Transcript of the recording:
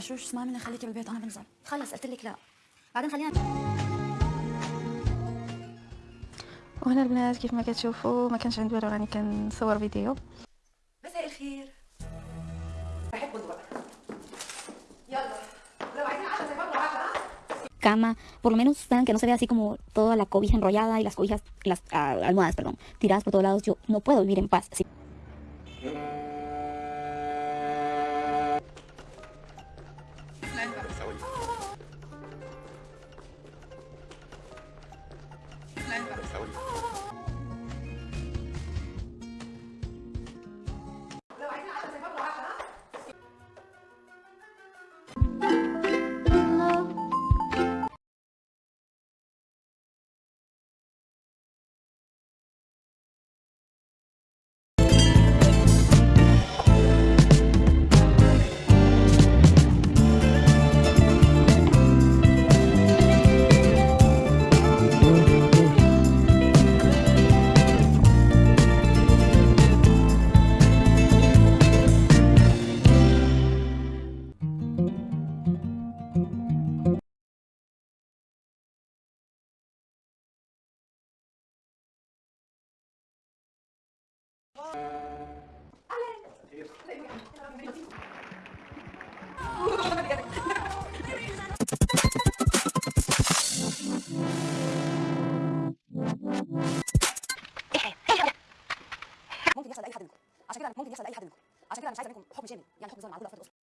رشوش اسمعي مني خليكي بالبيت انا بنزل خلص قلت لك لا بعدين خلينا وهنا البنات كيف ما كتشوفوا ما كانش عندي والو راني كنصور فيديو مساء الخير بحب بقى يلا لو عايزين عشرة زي برضه عشرة cama, por lo menos saben que no se ve así como toda la cobija enrollada y las cobijas, las ah, almohadas, perdón, tiradas por todos lados. Yo no puedo vivir en paz. así. ممكن يحصل لأي حد منكم. عشان كده كده مش عايزة منكم حكم شامل. يعني حكم ظلم على كل أفراد الاسره